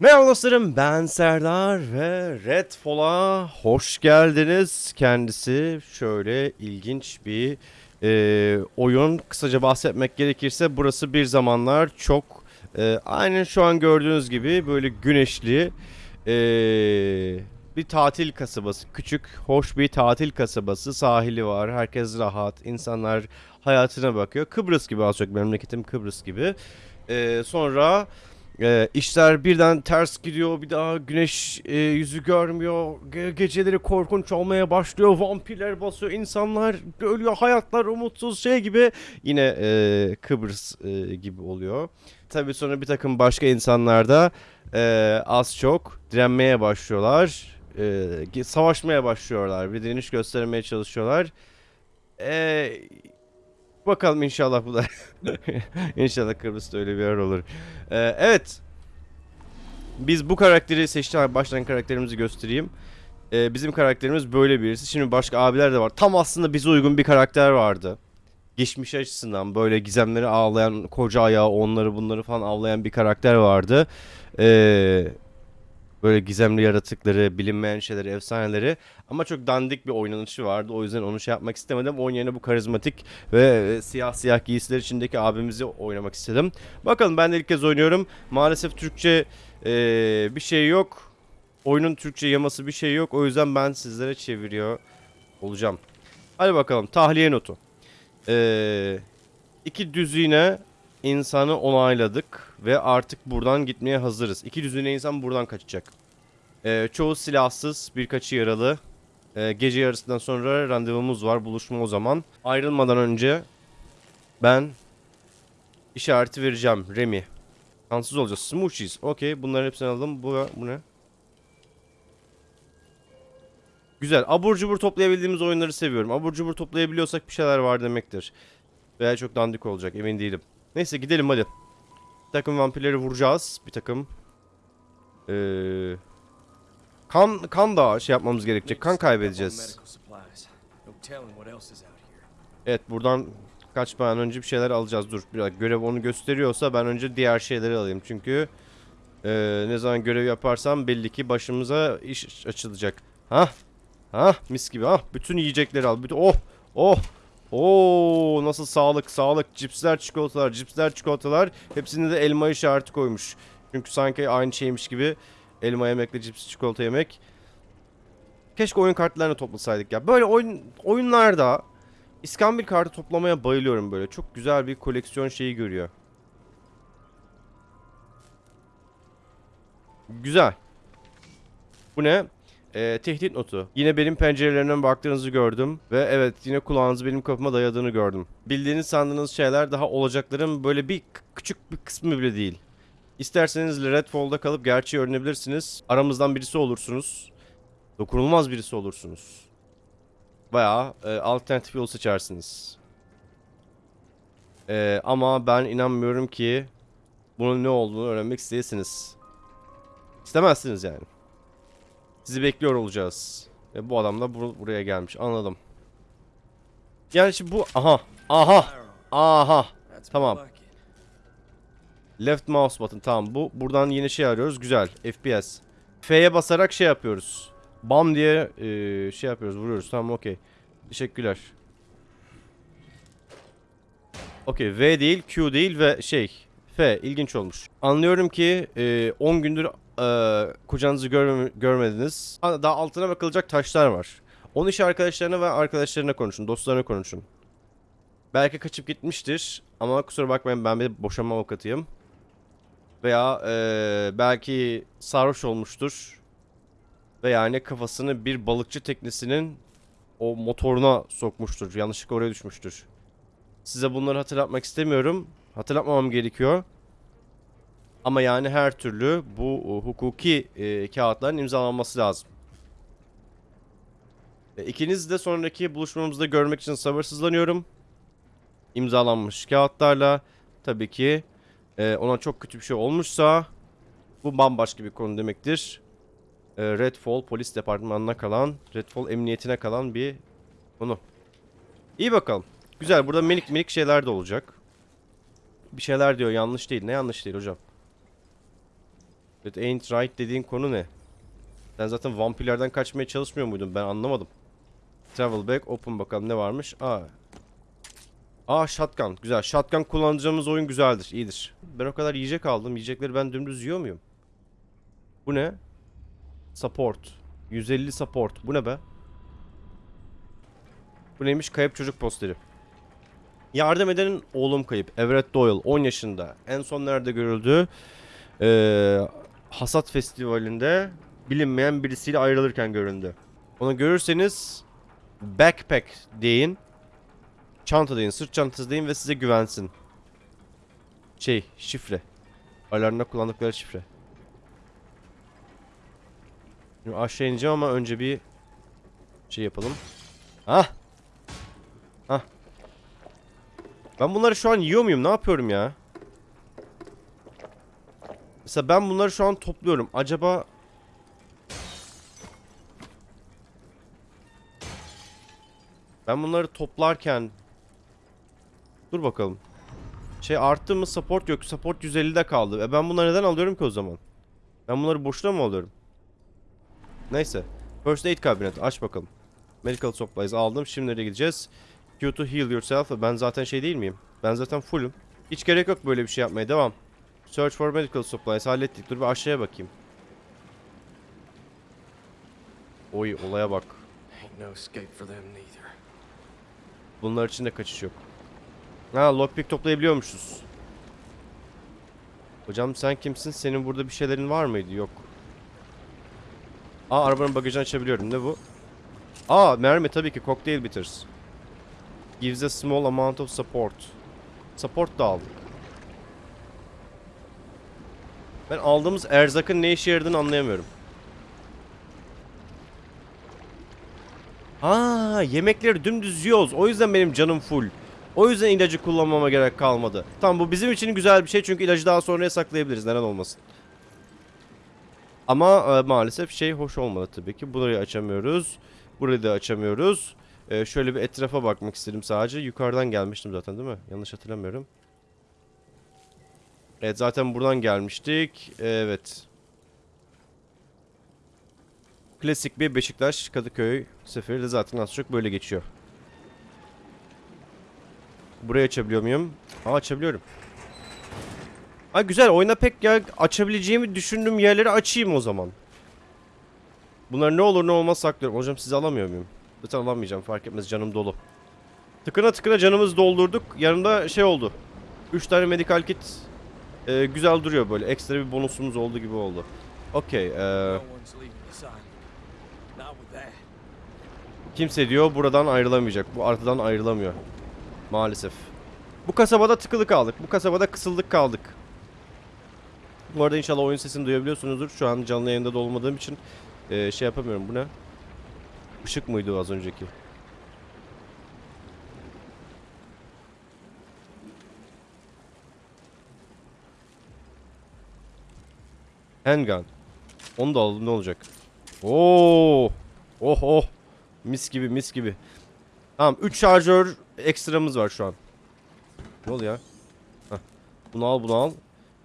Merhaba dostlarım ben Serdar ve Redfall'a hoş geldiniz. Kendisi şöyle ilginç bir e, oyun. Kısaca bahsetmek gerekirse burası bir zamanlar çok e, aynen şu an gördüğünüz gibi böyle güneşli e, bir tatil kasabası. Küçük, hoş bir tatil kasabası. Sahili var, herkes rahat, insanlar hayatına bakıyor. Kıbrıs gibi az çok memleketim Kıbrıs gibi. E, sonra... Ee, işler birden ters gidiyor. Bir daha güneş e, yüzü görmüyor. Ge- geceleri korkunç olmaya başlıyor. Vampirler basıyor. insanlar ölüyor. Hayatlar umutsuz şey gibi. Yine e, Kıbrıs e, gibi oluyor. Tabii sonra bir takım başka insanlar da e, az çok direnmeye başlıyorlar. E, savaşmaya başlıyorlar. Bir direniş göstermeye çalışıyorlar. E, bakalım inşallah bu da İnşallah Kıbrıs'ta öyle bir yer olur. Ee, evet. Biz bu karakteri seçtik. Baştan karakterimizi göstereyim. Ee, bizim karakterimiz böyle birisi. Şimdi başka abiler de var. Tam aslında bize uygun bir karakter vardı. Geçmiş açısından böyle gizemleri ağlayan, koca ayağı onları bunları falan avlayan bir karakter vardı. Ee, böyle gizemli yaratıkları, bilinmeyen şeyleri, efsaneleri. Ama çok dandik bir oynanışı vardı. O yüzden onu şey yapmak istemedim. Onun yerine bu karizmatik ve e, siyah siyah giysiler içindeki abimizi oynamak istedim. Bakalım ben de ilk kez oynuyorum. Maalesef Türkçe e, bir şey yok. Oyunun Türkçe yaması bir şey yok. O yüzden ben sizlere çeviriyor olacağım. Hadi bakalım tahliye notu. E, iki düzine insanı onayladık ve artık buradan gitmeye hazırız. İki düzine insan buradan kaçacak. E, çoğu silahsız, birkaçı yaralı. E, gece yarısından sonra randevumuz var. Buluşma o zaman. Ayrılmadan önce ben işareti vereceğim. Remy. Kansız olacağız. Smooshies. Okey. Bunların hepsini aldım. Bu, bu ne? Güzel. Abur cubur toplayabildiğimiz oyunları seviyorum. Abur cubur toplayabiliyorsak bir şeyler var demektir. Veya çok dandik olacak. Emin değilim. Neyse gidelim hadi. Bir takım vampirleri vuracağız. Bir takım. Ee, kan kan da şey yapmamız gerekecek. Kan kaybedeceğiz. Evet buradan kaçmadan önce bir şeyler alacağız. Dur biraz görev onu gösteriyorsa ben önce diğer şeyleri alayım. Çünkü e, ne zaman görev yaparsam belli ki başımıza iş açılacak. Ha? Ha? Mis gibi ha. Bütün yiyecekleri al. Bütün oh oh Oo nasıl sağlık sağlık cipsler çikolatalar cipsler çikolatalar hepsinde de elma işareti koymuş. Çünkü sanki aynı şeymiş gibi elma yemekle cips çikolata yemek. Keşke oyun kartlarını toplasaydık ya. Böyle oyun oyunlarda İskambil kartı toplamaya bayılıyorum böyle. Çok güzel bir koleksiyon şeyi görüyor. Güzel. Bu ne? Ee, tehdit notu. Yine benim pencerelerimden baktığınızı gördüm. Ve evet yine kulağınızı benim kapıma dayadığını gördüm. Bildiğiniz sandığınız şeyler daha olacakların böyle bir küçük bir kısmı bile değil. İsterseniz Redfall'da kalıp gerçeği öğrenebilirsiniz. Aramızdan birisi olursunuz. Dokunulmaz birisi olursunuz. Bayağı e, alternatif yol seçersiniz. E, ama ben inanmıyorum ki bunun ne olduğunu öğrenmek isteyesiniz. İstemezsiniz yani. Sizi bekliyor olacağız. Ve bu adam da bur- buraya gelmiş. Anladım. Yani bu... Aha. Aha. Aha. Tamam. Left mouse button. Tamam. Bu buradan yeni şey arıyoruz. Güzel. FPS. F'ye basarak şey yapıyoruz. Bam diye e, şey yapıyoruz. Vuruyoruz. Tamam okey. Teşekkürler. Okey. V değil, Q değil ve şey. F. ilginç olmuş. Anlıyorum ki e, 10 gündür e, kocanızı görme- görmediniz. Ha, Daha altına bakılacak taşlar var. Onu iş arkadaşlarına ve arkadaşlarına konuşun. Dostlarına konuşun. Belki kaçıp gitmiştir. Ama kusura bakmayın ben bir boşanma avukatıyım. Veya e, belki sarhoş olmuştur. Ve yani kafasını bir balıkçı teknesinin o motoruna sokmuştur. Yanlışlıkla oraya düşmüştür. Size bunları hatırlatmak istemiyorum. Hatırlatmamam gerekiyor. Ama yani her türlü bu e, hukuki e, kağıtların imzalanması lazım. E, ikiniz de sonraki buluşmamızda görmek için sabırsızlanıyorum. İmzalanmış kağıtlarla tabii ki e, ona çok kötü bir şey olmuşsa bu bambaşka bir konu demektir. E, Redfall polis departmanına kalan, Redfall emniyetine kalan bir konu. İyi bakalım. Güzel burada minik minik şeyler de olacak. Bir şeyler diyor yanlış değil. Ne yanlış değil hocam? It ain't right dediğin konu ne? Sen zaten vampirlerden kaçmaya çalışmıyor muydun? Ben anlamadım. Travel back, open bakalım ne varmış. Aa. Aa shotgun. Güzel. Shotgun kullanacağımız oyun güzeldir. iyidir. Ben o kadar yiyecek aldım. Yiyecekleri ben dümdüz yiyor muyum? Bu ne? Support. 150 support. Bu ne be? Bu neymiş? Kayıp çocuk posteri. Yardım edenin oğlum kayıp. Everett Doyle 10 yaşında. En son nerede görüldü? Ee, Hasat Festivali'nde bilinmeyen birisiyle ayrılırken göründü. Onu görürseniz backpack deyin. Çanta deyin, sırt çantası deyin ve size güvensin. Şey, şifre. Alarmda kullandıkları şifre. Şimdi aşağı ineceğim ama önce bir şey yapalım. Hah. Hah. Ben bunları şu an yiyor muyum? Ne yapıyorum ya? Mesela ben bunları şu an topluyorum. Acaba Ben bunları toplarken Dur bakalım. Şey arttı mı support yok. Support 150'de kaldı. E ben bunları neden alıyorum ki o zaman? Ben bunları boşuna mı alıyorum? Neyse. First aid cabinet aç bakalım. Medical supplies aldım. Şimdi nereye gideceğiz? Q to heal yourself. Ben zaten şey değil miyim? Ben zaten fullüm. Hiç gerek yok böyle bir şey yapmaya. Devam. Search for medical supplies hallettik. Dur bir aşağıya bakayım. Oy olaya bak. Bunlar için de kaçış yok. Ha lockpick toplayabiliyormuşuz. Hocam sen kimsin? Senin burada bir şeylerin var mıydı? Yok. Aa arabanın bagajını açabiliyorum. Ne bu? Aa mermi tabii ki. Cocktail bitters. Gives a small amount of support. Support da aldık. Ben aldığımız erzakın ne işe yaradığını anlayamıyorum. Aa yemekleri dümdüz yiyoruz. O yüzden benim canım full. O yüzden ilacı kullanmama gerek kalmadı. Tamam bu bizim için güzel bir şey çünkü ilacı daha sonraya saklayabiliriz. Neden olmasın? Ama e, maalesef şey hoş olmadı tabii ki. Burayı açamıyoruz. Burayı da açamıyoruz. E, şöyle bir etrafa bakmak istedim sadece. Yukarıdan gelmiştim zaten değil mi? Yanlış hatırlamıyorum. Evet zaten buradan gelmiştik. Evet. Klasik bir Beşiktaş Kadıköy seferi de zaten az çok böyle geçiyor. Burayı açabiliyor muyum? Aa açabiliyorum. Ha güzel oyuna pek ya açabileceğimi düşündüğüm yerleri açayım o zaman. Bunlar ne olur ne olmaz saklıyorum. Hocam sizi alamıyor muyum? Zaten alamayacağım fark etmez canım dolu. Tıkına tıkına canımızı doldurduk. Yanında şey oldu. 3 tane medical kit e, güzel duruyor böyle. Ekstra bir bonusumuz oldu gibi oldu. Okey. e. Kimse diyor buradan ayrılamayacak. Bu artadan ayrılamıyor. Maalesef. Bu kasabada tıkılı kaldık. Bu kasabada kısıldık kaldık. Bu arada inşallah oyun sesini duyabiliyorsunuzdur. Şu an canlı yayında da olmadığım için eee, şey yapamıyorum. Bu ne? Işık mıydı az önceki? Handgun. Onu da alalım ne olacak? Oo! Oh oh. Mis gibi mis gibi. Tamam 3 şarjör ekstramız var şu an. Ne oluyor? Heh. Bunu al bunu al.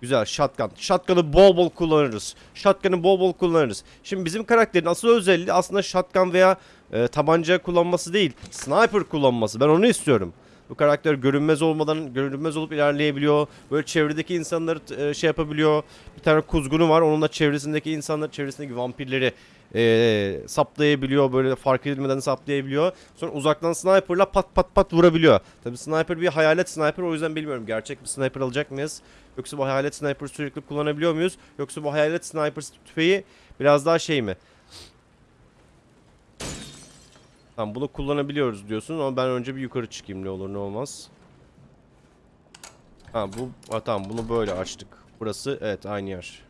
Güzel shotgun. Shotgun'ı bol bol kullanırız. Shotgun'ı bol bol kullanırız. Şimdi bizim karakterin asıl özelliği aslında shotgun veya e, tabanca kullanması değil. Sniper kullanması. Ben onu istiyorum. Bu karakter görünmez olmadan görünmez olup ilerleyebiliyor. Böyle çevredeki insanları e, şey yapabiliyor. Bir tane kuzgunu var. Onunla çevresindeki insanlar, çevresindeki vampirleri e, saplayabiliyor. Böyle fark edilmeden saplayabiliyor. Sonra uzaktan sniper'la pat pat pat vurabiliyor. Tabi sniper bir hayalet sniper. O yüzden bilmiyorum gerçek bir sniper alacak mıyız? Yoksa bu hayalet sniper sürekli kullanabiliyor muyuz? Yoksa bu hayalet sniper tüfeği biraz daha şey mi? Tamam bunu kullanabiliyoruz diyorsun ama ben önce bir yukarı çıkayım ne olur ne olmaz. Ha bu ha, tamam bunu böyle açtık. Burası evet aynı yer.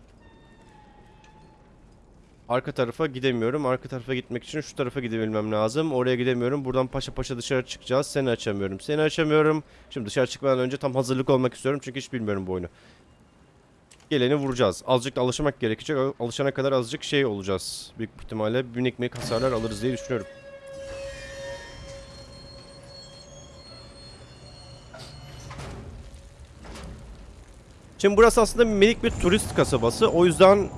Arka tarafa gidemiyorum. Arka tarafa gitmek için şu tarafa gidebilmem lazım. Oraya gidemiyorum. Buradan paşa paşa dışarı çıkacağız. Seni açamıyorum. Seni açamıyorum. Şimdi dışarı çıkmadan önce tam hazırlık olmak istiyorum. Çünkü hiç bilmiyorum bu oyunu. Geleni vuracağız. Azıcık da alışmak gerekecek. Alışana kadar azıcık şey olacağız. Büyük ihtimalle minik minik hasarlar alırız diye düşünüyorum. Şimdi burası aslında minik bir turist kasabası. O yüzden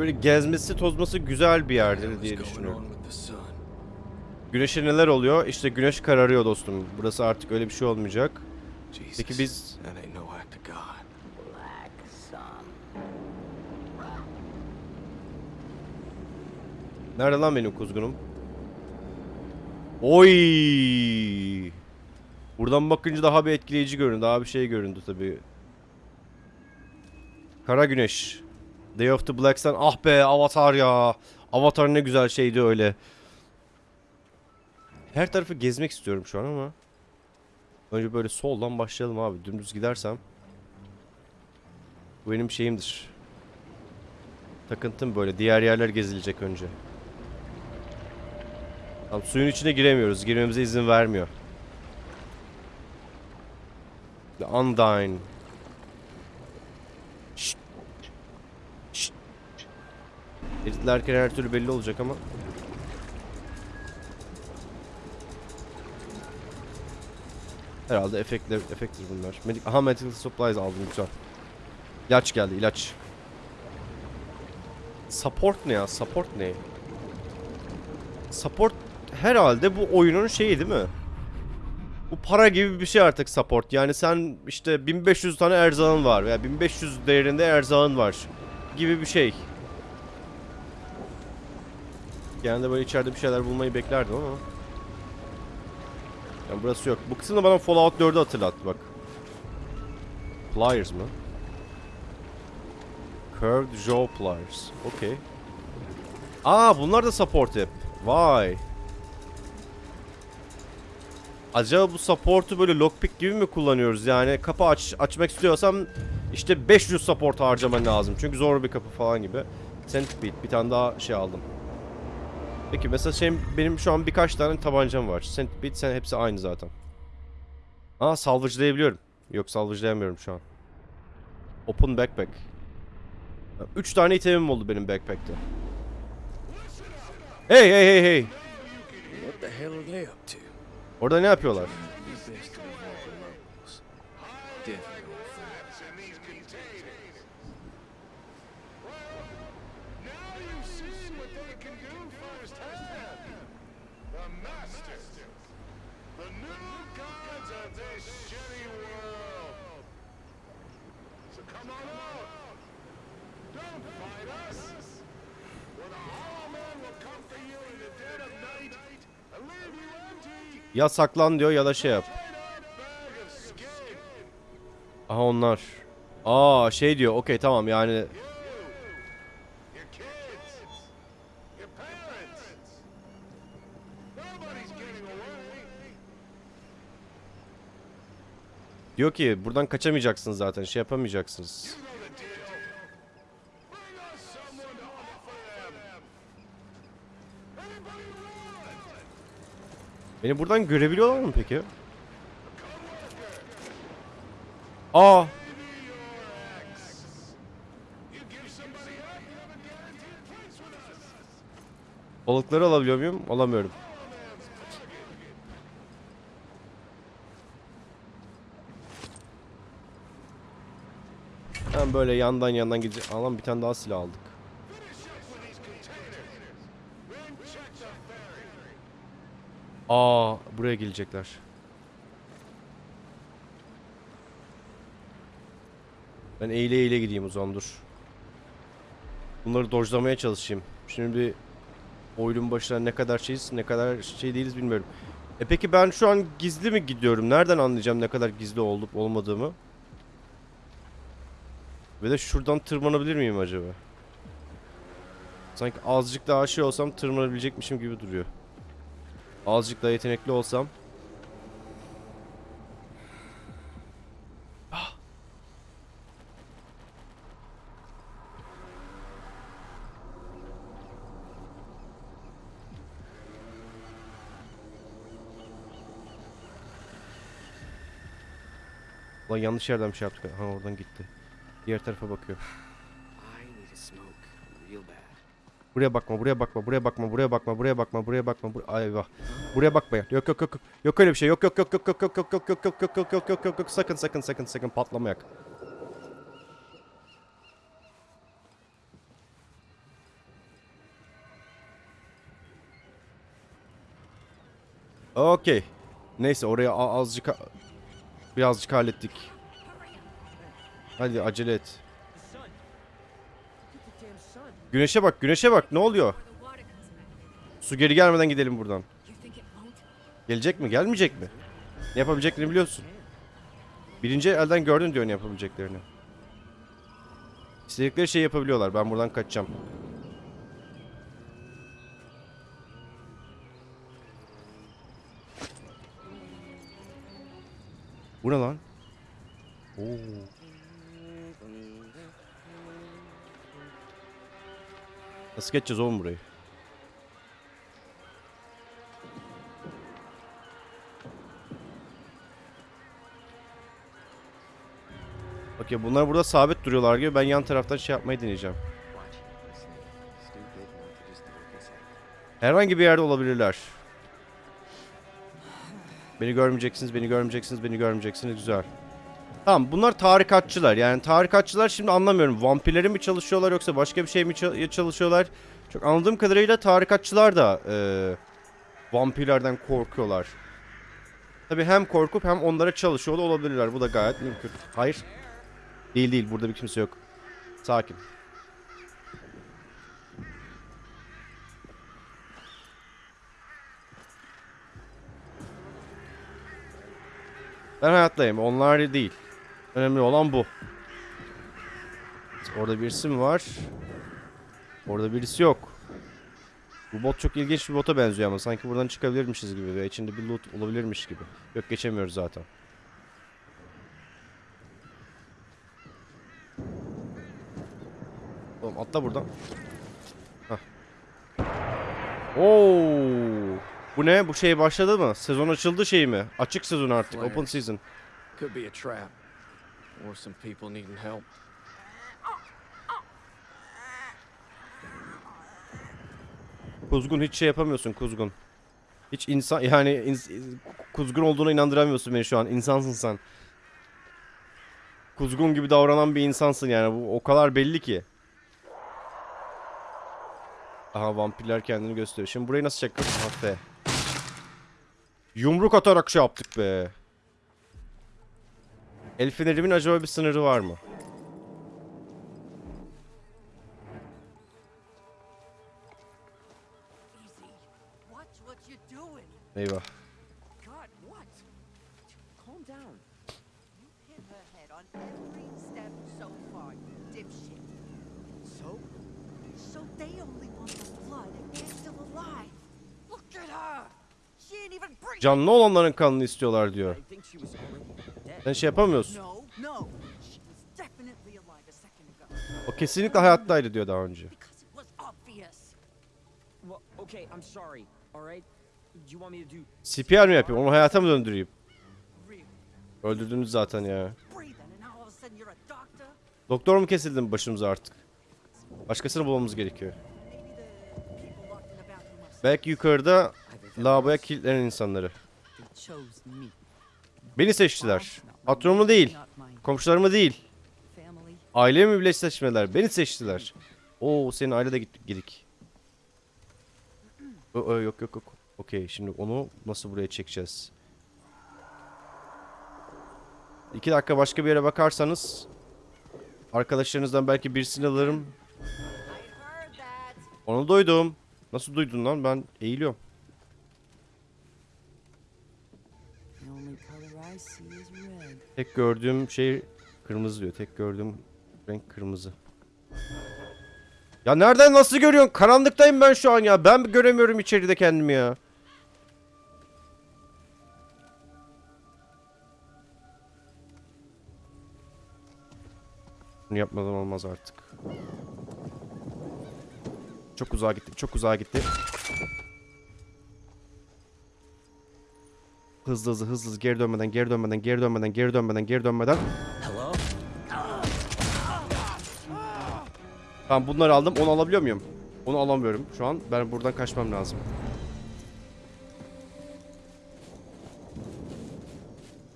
Böyle gezmesi tozması güzel bir yerdir diye düşünüyorum. Güneşe neler oluyor? İşte güneş kararıyor dostum. Burası artık öyle bir şey olmayacak. Peki biz. Nerede lan benim kuzgunum? Oy! Buradan bakınca daha bir etkileyici göründü. Daha bir şey göründü tabii. Kara Güneş. Day of the Black Sun. Ah be Avatar ya. Avatar ne güzel şeydi öyle. Her tarafı gezmek istiyorum şu an ama. Önce böyle soldan başlayalım abi. Dümdüz gidersem. Bu benim şeyimdir. Takıntım böyle. Diğer yerler gezilecek önce. Tamam suyun içine giremiyoruz. Girmemize izin vermiyor. The Undyne. Şşt. Editlerken her türlü belli olacak ama. Herhalde efektler, efekttir bunlar. Medik Aha medical supplies aldım güzel. İlaç geldi ilaç. Support ne ya? Support ne? Support herhalde bu oyunun şeyi değil mi? Bu para gibi bir şey artık support. Yani sen işte 1500 tane erzağın var veya 1500 değerinde erzağın var gibi bir şey. Genelde böyle içeride bir şeyler bulmayı beklerdim ama. Yani burası yok. Bu kısım da bana Fallout 4'ü hatırlattı bak. Pliers mı? Curved jaw pliers. Okey. Aa bunlar da support hep. Vay. Acaba bu support'u böyle lockpick gibi mi kullanıyoruz? Yani kapı aç açmak istiyorsam işte 500 support harcaman lazım. Çünkü zor bir kapı falan gibi. Centipede bir tane daha şey aldım. Peki mesela şey, benim şu an birkaç tane tabancam var. Centipede sen hepsi aynı zaten. Aa salvage'layabiliyorum. Yok salvage'layamıyorum şu an. Open backpack. 3 tane itemim oldu benim backpack'te. Hey hey hey hey. What the hell are they up to? Orada ne yapıyorlar? Be best to involve the locals. Definitely. Now you've seen what they can do firsthand. The Masters. The new gods of this shitty world. So come on out. Don't fight us. For the Hollow Man will come for you in the dead of night and leave you empty. Ya saklan diyor ya da şey yap. Aha onlar. Aa şey diyor. Okey tamam yani diyor ki buradan kaçamayacaksınız zaten. Şey yapamayacaksınız. Beni buradan görebiliyorlar mı peki? Aa. Balıkları alabiliyor muyum? Alamıyorum. Ben böyle yandan yandan gideceğim. Alan bir tane daha silah aldık. Aa buraya gelecekler. Ben eğile eğile gideyim o zaman dur. Bunları dojlamaya çalışayım. Şimdi bir oyunun başına ne kadar şeyiz ne kadar şey değiliz bilmiyorum. E peki ben şu an gizli mi gidiyorum? Nereden anlayacağım ne kadar gizli olup olmadığımı? Ve de şuradan tırmanabilir miyim acaba? Sanki azıcık daha şey olsam tırmanabilecekmişim gibi duruyor. Azıcık daha yetenekli olsam. Ah! Lan yanlış yerden bir şey yaptık. Ha oradan gitti. Diğer tarafa bakıyor. Buraya bakma, buraya bakma, buraya bakma, buraya bakma, buraya bakma, buraya bakma. Bur Ay vah. Buraya bakma. Yok yok yok yok. Yok öyle bir şey. Yok yok yok yok yok yok yok yok yok yok yok yok yok yok yok yok sakın sakın sakın sakın patlama. Okey. Neyse oraya azıcık birazcık hallettik. Hadi acele et. Güneşe bak, güneşe bak. Ne oluyor? Su geri gelmeden gidelim buradan. Gelecek mi, gelmeyecek mi? Ne yapabileceklerini biliyorsun. Birinci elden gördün diyor ne yapabileceklerini. İstedikleri şeyi yapabiliyorlar. Ben buradan kaçacağım. Bu ne lan? Oo. Nasıl geçeceğiz oğlum burayı? Okey bunlar burada sabit duruyorlar gibi ben yan taraftan şey yapmayı deneyeceğim. Herhangi bir yerde olabilirler. Beni görmeyeceksiniz, beni görmeyeceksiniz, beni görmeyeceksiniz. Güzel. Tamam bunlar tarikatçılar. Yani tarikatçılar şimdi anlamıyorum. Vampirleri mi çalışıyorlar yoksa başka bir şey mi ça- çalışıyorlar? Çok anladığım kadarıyla tarikatçılar da eee, vampirlerden korkuyorlar. Tabi hem korkup hem onlara çalışıyor da olabilirler. Bu da gayet mümkün. Hayır. Değil değil burada bir kimse yok. Sakin. Ben hayattayım. Onlar değil. Önemli olan bu. Orada birisi mi var? Orada birisi yok. Bu bot çok ilginç bir bota benziyor ama sanki buradan çıkabilirmişiz gibi ve içinde bir loot olabilirmiş gibi. Yok geçemiyoruz zaten. Oğlum atla buradan. Oo! Bu ne? Bu şey başladı mı? Sezon açıldı şey mi? Açık sezon artık. Open season. Could be a trap. Or some people needing help. Kuzgun hiç şey yapamıyorsun Kuzgun. Hiç insan yani ins- kuzgun olduğuna inandıramıyorsun beni şu an. İnsansın sen. Kuzgun gibi davranan bir insansın yani. Bu o kadar belli ki. Aha vampirler kendini gösteriyor. Şimdi burayı nasıl çekeceğiz? Yumruk atarak şey yaptık be. El fenerimin acaba bir sınırı var mı? Eyvah. Canlı olanların kanını istiyorlar diyor. Sen şey yapamıyorsun. O kesinlikle hayattaydı diyor daha önce. CPR mi yapayım? Onu hayata mı döndüreyim? Öldürdünüz zaten ya. Doktor mu kesildi başımıza artık? Başkasını bulmamız gerekiyor. Belki yukarıda lavaboya kilitlenen insanları. Beni seçtiler. Patronumu değil. Komşularımı değil. Ailemi bile seçmediler. Beni seçtiler. Oo senin aile de gittik gidik. Ö, yok yok yok. Okey şimdi onu nasıl buraya çekeceğiz? İki dakika başka bir yere bakarsanız arkadaşlarınızdan belki birisini alırım. Onu duydum. Nasıl duydun lan? Ben eğiliyorum. The only color I see is red. Tek gördüğüm şey kırmızı diyor. Tek gördüğüm renk kırmızı. Ya nereden nasıl görüyorsun? Karanlıktayım ben şu an ya. Ben göremiyorum içeride kendimi ya. Bunu yapmadan olmaz artık. Çok uzağa gitti. Çok uzağa gitti. Hızlı hızlı hızlı geri dönmeden geri dönmeden geri dönmeden geri dönmeden geri dönmeden. Tamam bunları aldım. Onu alabiliyor muyum? Onu alamıyorum şu an. Ben buradan kaçmam lazım.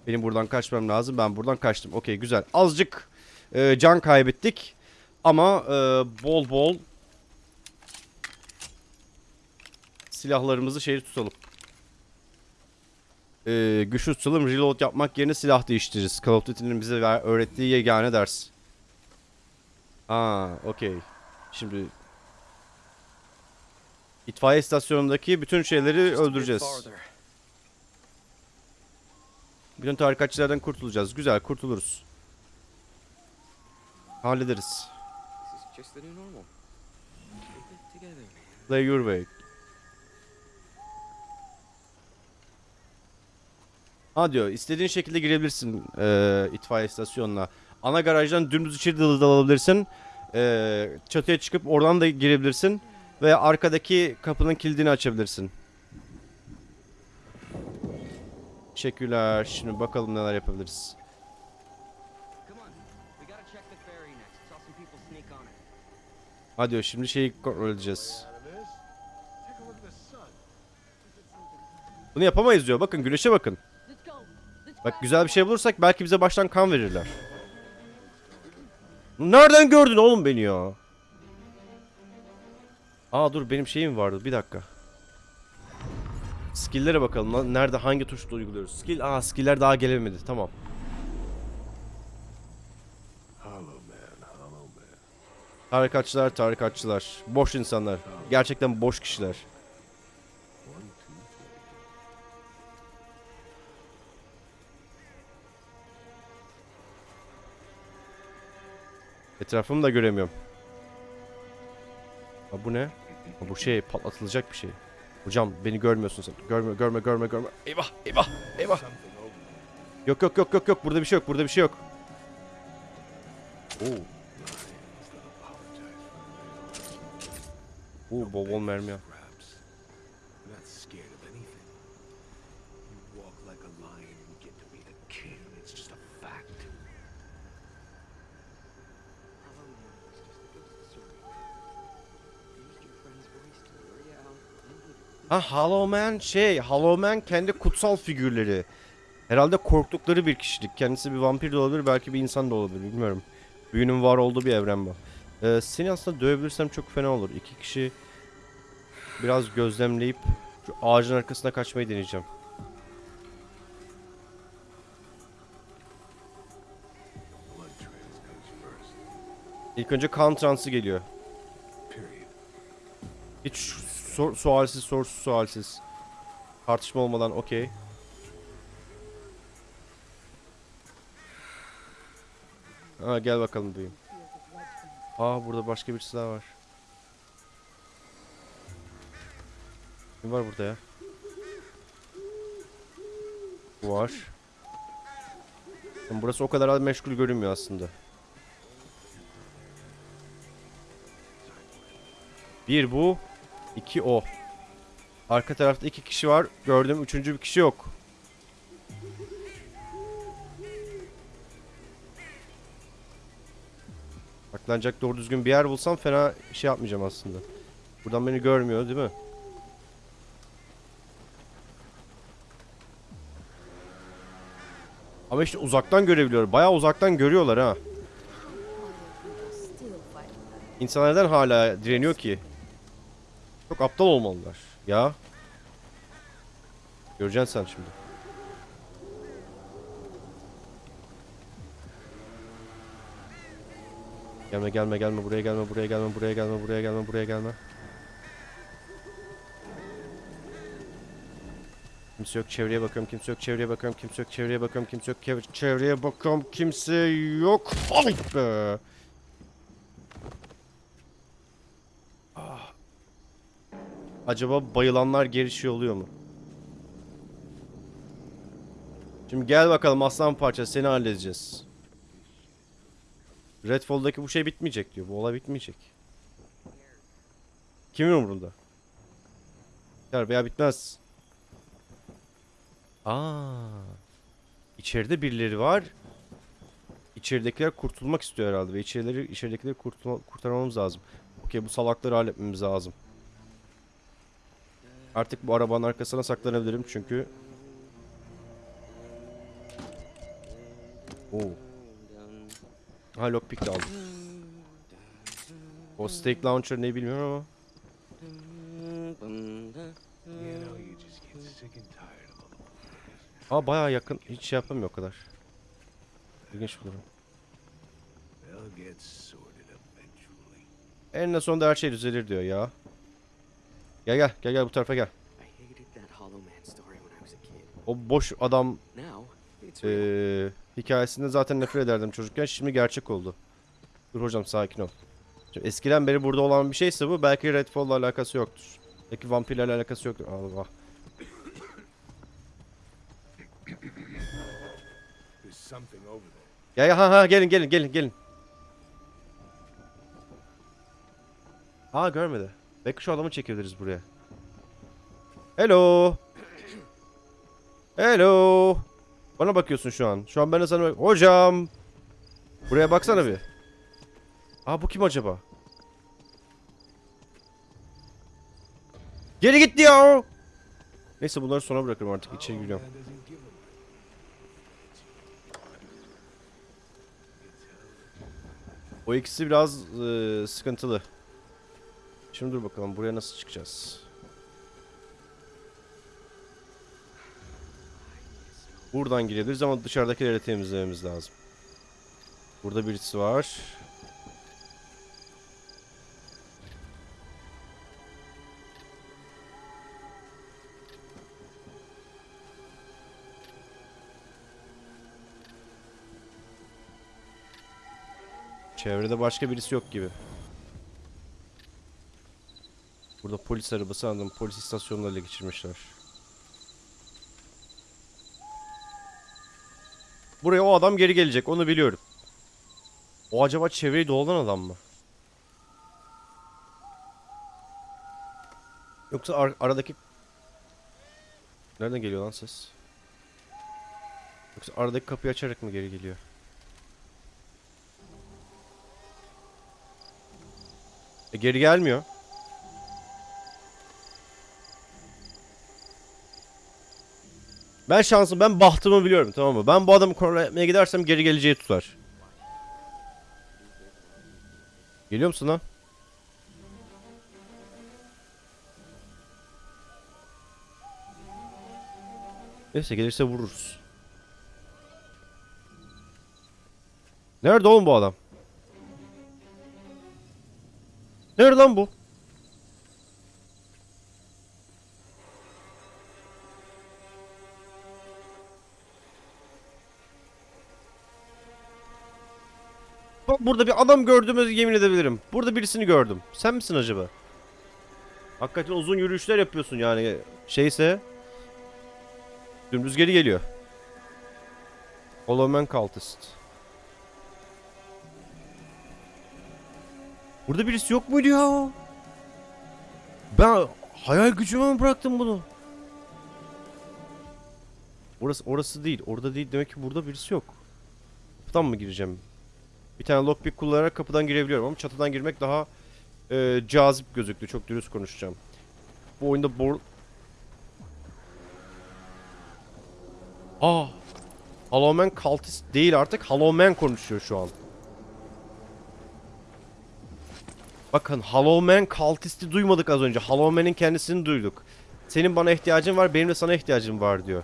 Benim buradan kaçmam lazım. Ben buradan kaçtım. Okey güzel. Azıcık e, can kaybettik. Ama e, bol bol silahlarımızı şehir tutalım. E, güçlü tutalım reload yapmak yerine silah değiştiririz. Call of Duty'nin bize ver- öğrettiği yegane ders. Aa, okey. Şimdi itfaiye istasyonundaki bütün şeyleri öldüreceğiz. Bütün tarikatçılardan kurtulacağız. Güzel, kurtuluruz. Hallederiz. Play your way. Ha diyor, istediğin şekilde girebilirsin eee itfaiye istasyonuna. Ana garajdan dümdüz içeri dalı dalabilirsin. Eee çatıya çıkıp oradan da girebilirsin. Ve arkadaki kapının kilidini açabilirsin. Teşekkürler. Şimdi bakalım neler yapabiliriz. Ha diyor, şimdi şeyi kontrol edeceğiz. Bunu yapamayız diyor. Bakın güneşe bakın. Bak güzel bir şey bulursak belki bize baştan kan verirler. Nereden gördün oğlum beni ya? Aa dur benim şeyim vardı bir dakika. Skill'lere bakalım. Nerede hangi tuşla uyguluyoruz? Skill aa skill'ler daha gelemedi. Tamam. Tarikatçılar, tarikatçılar. Boş insanlar. Gerçekten boş kişiler. Etrafımı da göremiyorum. Ha bu ne? Ha, bu şey patlatılacak bir şey. Hocam beni görmüyorsun sen. Görme görme görme görme. Eyvah eyvah eyvah. Yok yok yok yok yok burada bir şey yok burada bir şey yok. Oo. Oo bol bol mermi ya. Ha Hollow Man şey Hollow Man kendi kutsal figürleri. Herhalde korktukları bir kişilik. Kendisi bir vampir de olabilir belki bir insan da olabilir bilmiyorum. Büyünün var olduğu bir evren bu. Ee, seni aslında dövebilirsem çok fena olur. İki kişi biraz gözlemleyip şu ağacın arkasına kaçmayı deneyeceğim. İlk önce kan transı geliyor. Hiç sor, sualsiz sorsuz sualsiz. Tartışma olmadan okey. Ha gel bakalım duyayım. Aa burada başka birisi daha var. Kim var burada ya? Bu var. Yani burası o kadar meşgul görünmüyor aslında. Bir bu, iki o. Arka tarafta iki kişi var. Gördüm üçüncü bir kişi yok. Saklanacak doğru düzgün bir yer bulsam fena şey yapmayacağım aslında. Buradan beni görmüyor değil mi? Ama işte uzaktan görebiliyor. Bayağı uzaktan görüyorlar ha. İnsanlar neden hala direniyor ki? Çok aptal olmalılar. Ya. Göreceksin sen şimdi. Gelme gelme gelme buraya gelme buraya gelme buraya gelme buraya gelme buraya gelme. Kimse yok çevreye bakıyorum kimse yok çevreye bakıyorum kimse yok çevreye bakıyorum kimse yok çevreye bakıyorum kimse yok. Ay be. Acaba bayılanlar geri şey oluyor mu? Şimdi gel bakalım aslan parça seni halledeceğiz. Redfall'daki bu şey bitmeyecek diyor. Bu olay bitmeyecek. Kimin umurunda? Biter veya bitmez. Aa. İçeride birileri var. İçeridekiler kurtulmak istiyor herhalde ve içerileri içeridekileri kurtarmamız lazım. Okey bu salakları halletmemiz lazım. Artık bu arabanın arkasına saklanabilirim çünkü Oo. Ha lockpick de aldım. O stake launcher ne bilmiyorum ama. Aa bayağı yakın. Hiç şey yapamıyor o kadar. İlginç bir durum. Eninde sonunda her şey düzelir diyor ya. Gel gel gel gel bu tarafa gel. I hated that Hollow Man story when I was a kid. O boş adam Now, it's real. eee hikayesinde zaten nefret ederdim çocukken. Şimdi gerçek oldu. Dur hocam sakin ol. Şimdi eskiden beri burada olan bir şeyse bu belki Redfall'la alakası yoktur. Belki vampirlerle alakası yoktur. Allah. There's something over there. Gel gel ha ha gelin gelin gelin gelin. Aa görmedi. Belki şu adamı çekebiliriz buraya. Hello. Hello. Bana bakıyorsun şu an. Şu an ben de sana Hocam. Buraya baksana bir. Aa bu kim acaba? Geri gitti ya. Neyse bunları sona bırakırım artık. İçeri giriyorum. O ikisi biraz eee, sıkıntılı. Şimdi dur bakalım buraya nasıl çıkacağız? Buradan girebiliriz ama dışarıdakileri temizlememiz lazım. Burada birisi var. Çevrede başka birisi yok gibi. Burada polis arabası anladım. Polis istasyonunu ele geçirmişler. Buraya o adam geri gelecek. Onu biliyorum. O acaba çevreyi dolanan adam mı? Yoksa ar- aradaki... Nereden geliyor lan ses? Yoksa aradaki kapıyı açarak mı geri geliyor? E geri gelmiyor. Ben şansım, ben bahtımı biliyorum tamam mı? Ben bu adamı kontrol etmeye gidersem geri geleceği tutar. Geliyor musun lan? Neyse gelirse vururuz. Nerede oğlum bu adam? Nerede lan bu? Burada bir adam gördüğümü yemin edebilirim. Burada birisini gördüm. Sen misin acaba? Hakikaten uzun yürüyüşler yapıyorsun yani. Şeyse... Dümdüz geri geliyor. Hollow Man Cultist. Burada birisi yok muydu ya? Ben hayal gücüme mi bıraktım bunu? Orası orası değil. Orada değil. Demek ki burada birisi yok. Kapıdan mı gireceğim? Bir tane lockpick kullanarak kapıdan girebiliyorum ama çatıdan girmek daha e, cazip gözüktü. Çok dürüst konuşacağım. Bu oyunda bor... Aa! Hollow Man Cultist değil artık. Hollow Man konuşuyor şu an. Bakın Hollow Man Cultist'i duymadık az önce. Hollow Man'in kendisini duyduk. Senin bana ihtiyacın var, benim de sana ihtiyacım var diyor.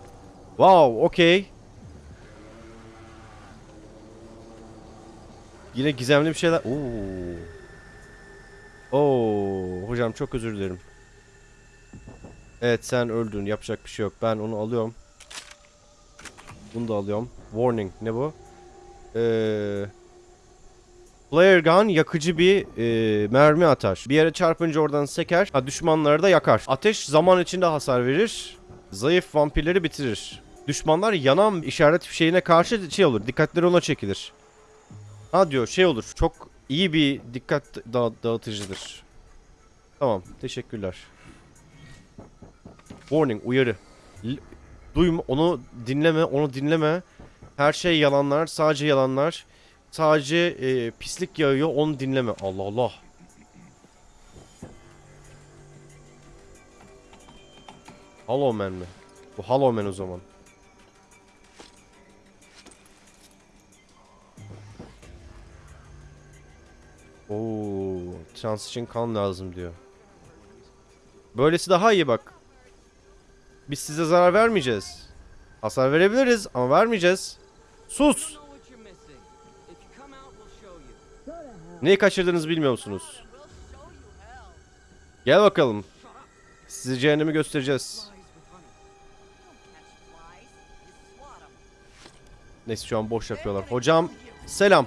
Wow, okey. Yine gizemli bir şeyler. Oo. Oo, hocam çok özür dilerim. Evet sen öldün. Yapacak bir şey yok. Ben onu alıyorum. Bunu da alıyorum. Warning. Ne bu? Eee... Flare gun yakıcı bir e, mermi atar. Bir yere çarpınca oradan seker. Ha, düşmanları da yakar. Ateş zaman içinde hasar verir. Zayıf vampirleri bitirir. Düşmanlar yanan işaret fişeğine karşı şey olur. Dikkatleri ona çekilir. Ha diyor şey olur. Çok iyi bir dikkat da- dağıtıcıdır. Tamam. Teşekkürler. Warning. Uyarı. L- Duyma. Onu dinleme. Onu dinleme. Her şey yalanlar. Sadece yalanlar. Sadece e, pislik yağıyor. Onu dinleme. Allah Allah. Hollow Man mi? Bu Hollow Man o zaman. Trans için kan lazım diyor. Böylesi daha iyi bak. Biz size zarar vermeyeceğiz. Hasar verebiliriz ama vermeyeceğiz. Sus! Neyi kaçırdığınızı bilmiyor musunuz? Gel bakalım. Size cehennemi göstereceğiz. Neyse şu an boş yapıyorlar. Hocam selam.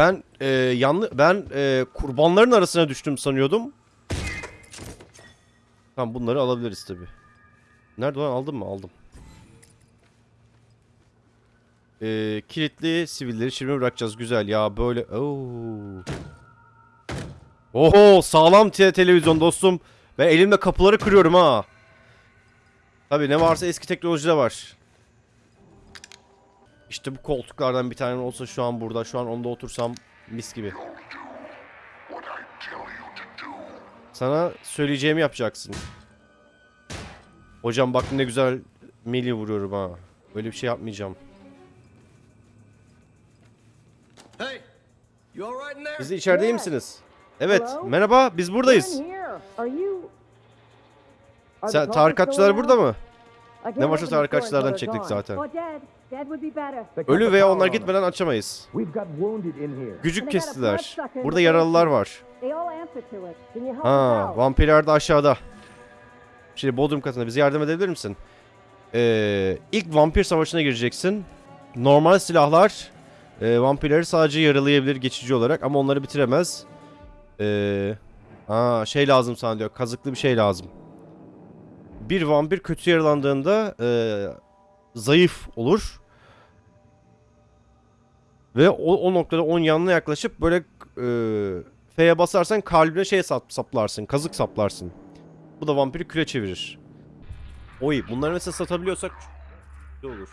Ben e, yanlı ben e, kurbanların arasına düştüm sanıyordum. Tamam bunları alabiliriz tabi. Nerede lan aldın mı? Aldım. E, kilitli sivilleri şimdi bırakacağız. Güzel ya böyle. Oo. Oho sağlam te- televizyon dostum. Ben elimle kapıları kırıyorum ha. Tabi ne varsa eski teknolojide var. İşte bu koltuklardan bir tane olsa şu an burada. Şu an onda otursam mis gibi. Sana söyleyeceğimi yapacaksın. Hocam bak ne güzel mili vuruyorum ha. Öyle bir şey yapmayacağım. Hey, you all right in there? Siz de içeride Yes. misiniz? Evet. Hello? Merhaba. Biz buradayız. Sen tarikatçılar burada mı? Ne door tarikatçılardan çektik zaten. Ölü the veya onlar gitmeden açamayız. Gücük kestiler. Burada the yaralılar var. Ha, vampirler de aşağıda. Şimdi Bodrum katında bize yardım edebilir misin? Ee, ilk vampir savaşına gireceksin. Normal silahlar e, vampirleri sadece yaralayabilir geçici olarak ama onları bitiremez. Ee, aa, şey lazım sana diyor. Kazıklı bir şey lazım. Bir vampir kötü yaralandığında e, zayıf olur. Ve o, o noktada onun yanına yaklaşıp böyle e, F'ye basarsan kalbine şey sap, saplarsın. Kazık saplarsın. Bu da vampiri küre çevirir. Oy bunları mesela satabiliyorsak ne olur?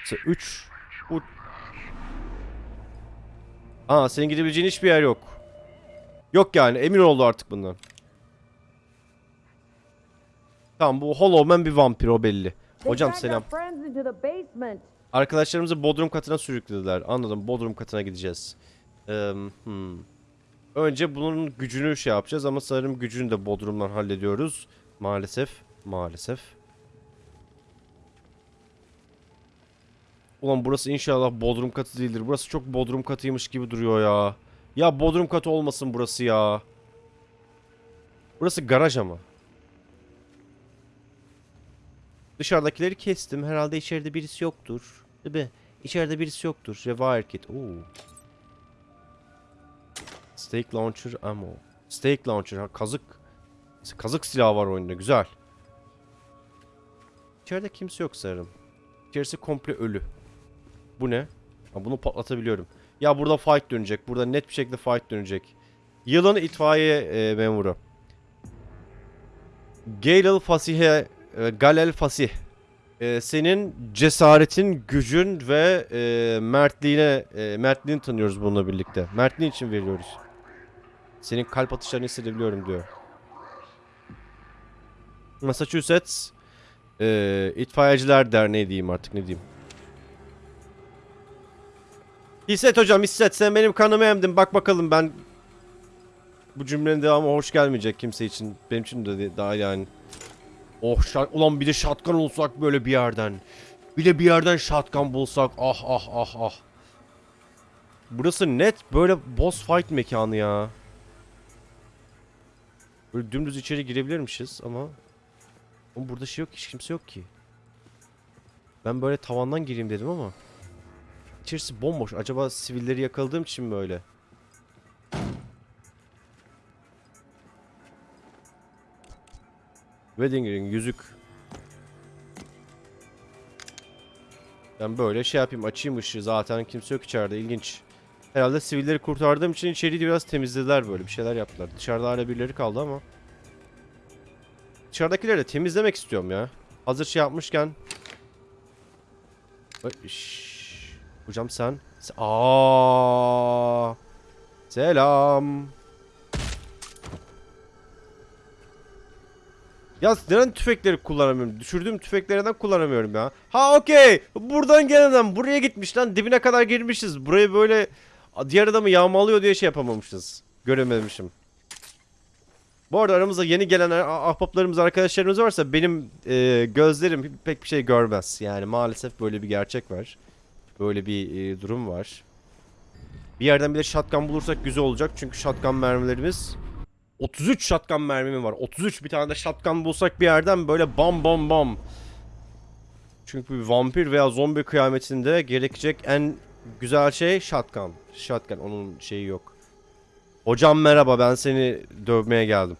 Mesela 3 bu Aa senin gidebileceğin hiçbir yer yok. Yok yani emin oldu artık bundan. Tamam bu Hollow Man bir vampir o belli. Hocam selam. Arkadaşlarımızı Bodrum katına sürüklediler. Anladım. Bodrum katına gideceğiz. Eee, hmm. Önce bunun gücünü şey yapacağız ama sanırım gücünü de Bodrum'dan hallediyoruz. Maalesef. Maalesef. Ulan burası inşallah Bodrum katı değildir. Burası çok Bodrum katıymış gibi duruyor ya. Ya Bodrum katı olmasın burası ya. Burası garaj ama. Dışarıdakileri kestim. Herhalde içeride birisi yoktur. Mi? İçeride birisi yoktur. Rewire kit. Oo. Stake launcher ammo. Stake launcher. Ha, kazık. Kazık silahı var oyunda. Güzel. İçeride kimse yok sanırım. İçerisi komple ölü. Bu ne? Ha, bunu patlatabiliyorum. Ya burada fight dönecek. Burada net bir şekilde fight dönecek. Yılın itfaiye e, memuru. Galil Fasih'e e, Galel Fasih. E, senin cesaretin, gücün ve e, mertliğine e, mertliğini tanıyoruz bununla birlikte. Mertliğin için veriyoruz. Senin kalp atışlarını hissedebiliyorum diyor. Massachusetts e, İtfaiyeciler Derneği diyeyim artık ne diyeyim. Hisset hocam hisset sen benim kanımı emdin bak bakalım ben bu cümlenin devamı hoş gelmeyecek kimse için benim için de- daha yani. Oh şat ulan bir de shotgun olsak böyle bir yerden. Bir de bir yerden shotgun bulsak ah ah ah ah. Burası net böyle boss fight mekanı ya. Böyle dümdüz içeri girebilirmişiz ama Oğlum burada şey yok hiç kimse yok ki. Ben böyle tavandan gireyim dedim ama İçerisi bomboş. Acaba sivilleri yakaladığım için mi öyle? Wedding ring, yüzük. Ben böyle şey yapayım, açayım ışığı. Zaten kimse yok içeride. İlginç. Herhalde sivilleri kurtardığım için içeriği biraz temizlediler böyle. Bir şeyler yaptılar. Dışarıda hala birileri kaldı ama. Dışarıdakileri de temizlemek istiyorum ya. Hazır şey yapmışken. Şşş. Hocam sen. Se- Aa. Selam. Ya neden tüfekleri kullanamıyorum? Düşürdüğüm tüfekleri neden kullanamıyorum ya? Ha okey. Buradan gelen adam buraya gitmiş lan. Dibine kadar girmişiz. Burayı böyle diğer adamı yağmalıyor diye şey yapamamışız. Görememişim. Bu arada aramızda yeni gelen ah- ahbaplarımız, arkadaşlarımız varsa benim e, gözlerim pek bir şey görmez. Yani maalesef böyle bir gerçek var. Böyle bir e, durum var. Bir yerden bir de shotgun bulursak güzel olacak. Çünkü shotgun mermilerimiz 33 shotgun mermim var. 33 bir tane de shotgun bulsak bir yerden böyle bam bam bam. Çünkü bir vampir veya zombi kıyametinde gerekecek en güzel şey shotgun. Shotgun onun şeyi yok. Hocam merhaba ben seni dövmeye geldim.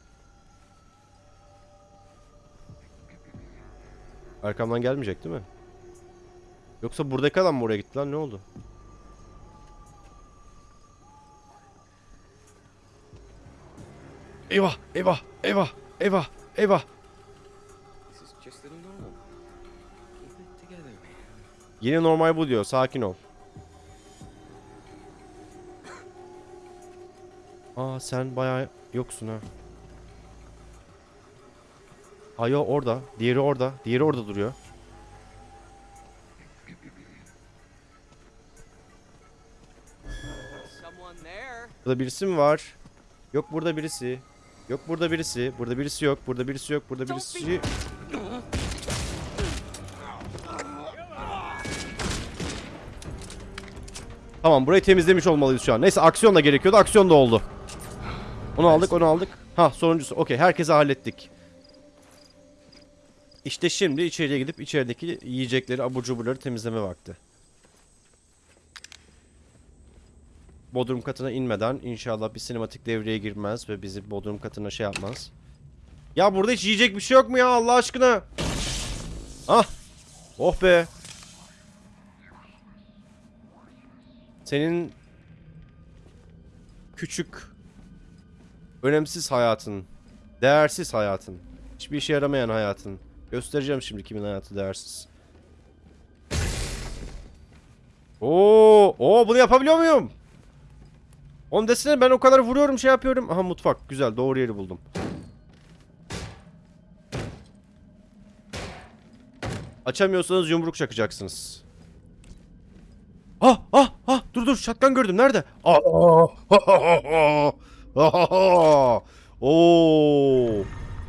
Arkamdan gelmeyecek değil mi? Yoksa buradaki adam mı oraya gitti lan ne oldu? Eyvah eyvah eyvah eyvah eyvah. Yeni normal bu diyor sakin ol. Aa sen bayağı yoksun ha. Ayo orada. Diğeri orada. Diğeri orada duruyor. Burada birisi mi var? Yok burada birisi. Yok burada birisi. Burada birisi yok. Burada birisi yok. Burada birisi... Tamam burayı temizlemiş olmalıyız şu an. Neyse aksiyon da gerekiyordu. Aksiyon da oldu. Onu aldık onu aldık. Ha sonuncusu. Okey herkesi hallettik. İşte şimdi içeriye gidip içerideki yiyecekleri, abur cuburları temizleme vakti. Bodrum katına inmeden inşallah bir sinematik devreye girmez ve bizi Bodrum katına şey yapmaz. Ya burada hiç yiyecek bir şey yok mu ya Allah aşkına? Ah! Oh be! Senin küçük önemsiz hayatın, değersiz hayatın, hiçbir işe yaramayan hayatın. Göstereceğim şimdi kimin hayatı değersiz. Oo, oo bunu yapabiliyor muyum? Onu desene ben o kadar vuruyorum şey yapıyorum. Aha mutfak güzel doğru yeri buldum. Açamıyorsanız yumruk çakacaksınız. Ah ah ah dur dur şatkan gördüm nerede? Ah ah Oo.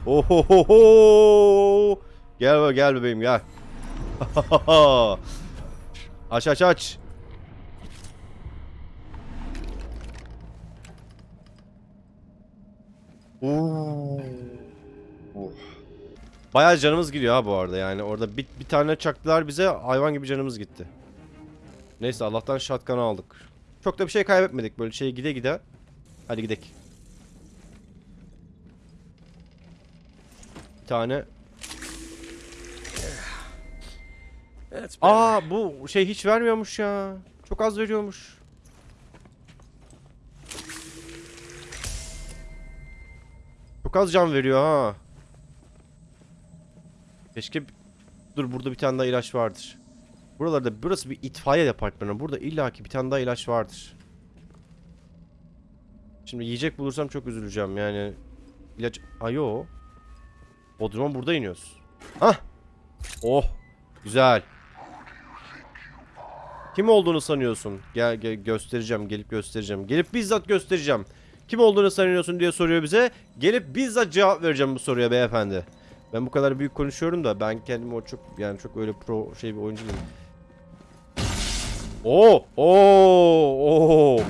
Ohohoho. Gel gel bebeğim gel. aç aç aç. Bayağı canımız gidiyor ha bu arada yani orada bir, bir tane çaktılar bize hayvan gibi canımız gitti. Neyse Allah'tan shotgun'ı aldık. Çok da bir şey kaybetmedik böyle şey gide gide. Hadi gidelim. Bir tane. Aa bu şey hiç vermiyormuş ya. Çok az veriyormuş. Çok az can veriyor ha. Keşke... Dur burada bir tane daha ilaç vardır. Buralarda burası bir itfaiye departmanı. Burada illaki bir tane daha ilaç vardır. Şimdi yiyecek bulursam çok üzüleceğim yani. İlaç... Ayo. Bodrum'a burada iniyoruz. Hah. Oh. Güzel. Kim olduğunu sanıyorsun? Gel, gel göstereceğim. Gelip göstereceğim. Gelip bizzat göstereceğim. Kim olduğunu sanıyorsun diye soruyor bize. Gelip bizzat cevap vereceğim bu soruya beyefendi. Ben bu kadar büyük konuşuyorum da ben kendimi o çok yani çok öyle pro şey bir oyuncu değilim. Oo! Oo! Oo!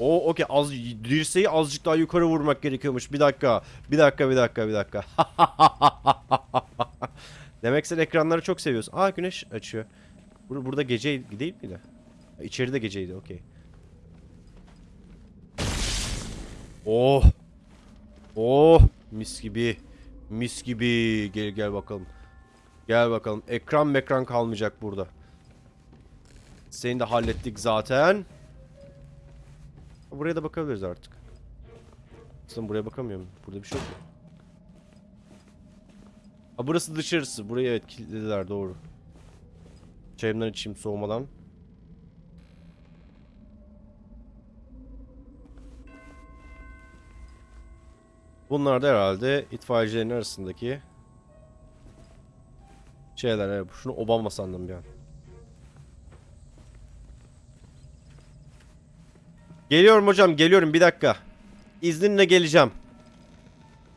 O okey az dirseği azıcık daha yukarı vurmak gerekiyormuş. Bir dakika. Bir dakika, bir dakika, bir dakika. Demek sen ekranları çok seviyorsun. Aa güneş açıyor. Bur burada gece değil miydi? İçeride geceydi okey. Oh. Oh mis gibi. Mis gibi. Gel gel bakalım. Gel bakalım. Ekran mekran kalmayacak burada. Seni de hallettik zaten. Buraya da bakabiliriz artık. Aslında buraya bakamıyorum. Burada bir şey yok mu? Ha burası dışarısı. Burayı evet kilitlediler doğru. Çayımdan içeyim soğumadan. Bunlar da herhalde itfaiyecilerin arasındaki şeyler. Evet, şunu Obama sandım bir an. Geliyorum hocam geliyorum bir dakika. İzninle geleceğim.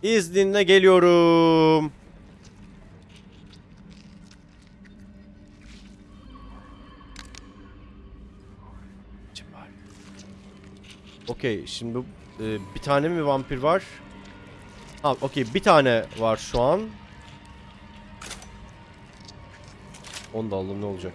İzninle geliyorum. Okey şimdi e, bir tane mi vampir var? Ha okey bir tane var şu an. Onu da aldım ne olacak?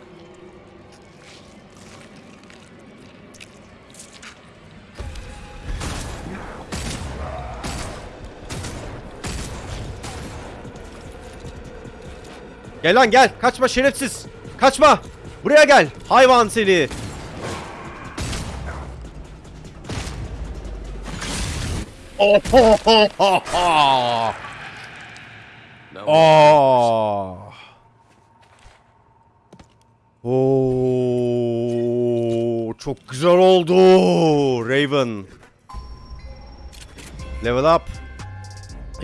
Gel lan gel. Kaçma şerefsiz. Kaçma. Buraya gel. Hayvan seni. Oh, ho, ho, ho, ho. No. Aa. Oo, çok güzel oldu. Raven. Level up.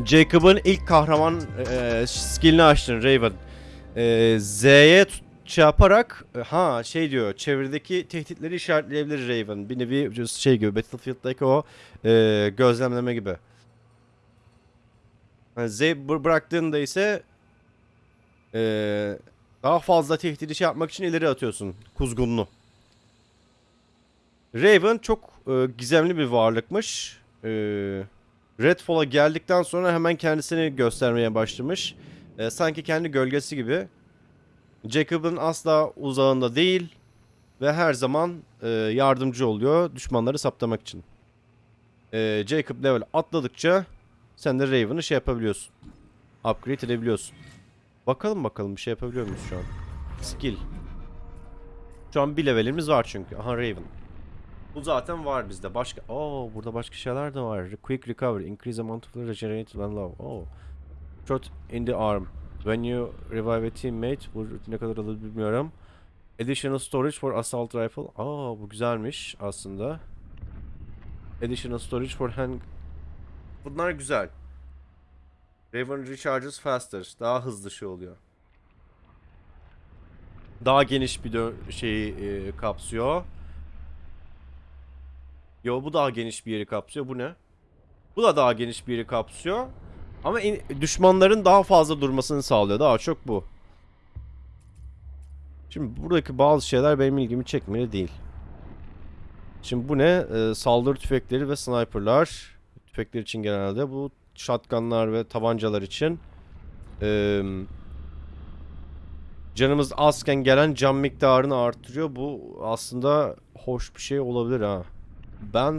Jacob'ın ilk kahraman e, skillini açtın Raven. E, Z'ye şey yaparak e, ha şey diyor çevredeki tehditleri işaretleyebilir Raven. Bir nevi şey gibi Battlefield'daki o e, gözlemleme gibi. Yani Z bı- bıraktığında ise e, daha fazla tehdidi şey yapmak için ileri atıyorsun kuzgunlu. Raven çok e, gizemli bir varlıkmış. E, Redfall'a geldikten sonra hemen kendisini göstermeye başlamış. E, sanki kendi gölgesi gibi. Jacob'ın asla uzağında değil ve her zaman e, yardımcı oluyor düşmanları saptamak için. E, Jacob level atladıkça sen de Raven'ı şey yapabiliyorsun. Upgrade edebiliyorsun. Bakalım bakalım bir şey yapabiliyor muyuz şu an? Skill. Şu an bir levelimiz var çünkü. Aha Raven. Bu zaten var bizde. Başka... Oo burada başka şeyler de var. Quick recovery. Increase amount of regenerated when low. Oh. Shot in the arm. When you revive a teammate. Bu ne kadar alır bilmiyorum. Additional storage for assault rifle. Aa bu güzelmiş aslında. Additional storage for hand... Bunlar güzel. Raven recharges faster. Daha hızlı şey oluyor. Daha geniş bir şeyi e, kapsıyor. Yo bu daha geniş bir yeri kapsıyor. Bu ne? Bu da daha geniş bir yeri kapsıyor. Ama düşmanların daha fazla durmasını sağlıyor. Daha çok bu. Şimdi buradaki bazı şeyler benim ilgimi çekmeli değil. Şimdi bu ne? Ee, saldırı tüfekleri ve sniperlar. Tüfekler için genelde bu shotgunlar ve tabancalar için. Ee, canımız azken gelen can miktarını artırıyor. Bu aslında hoş bir şey olabilir ha. Ben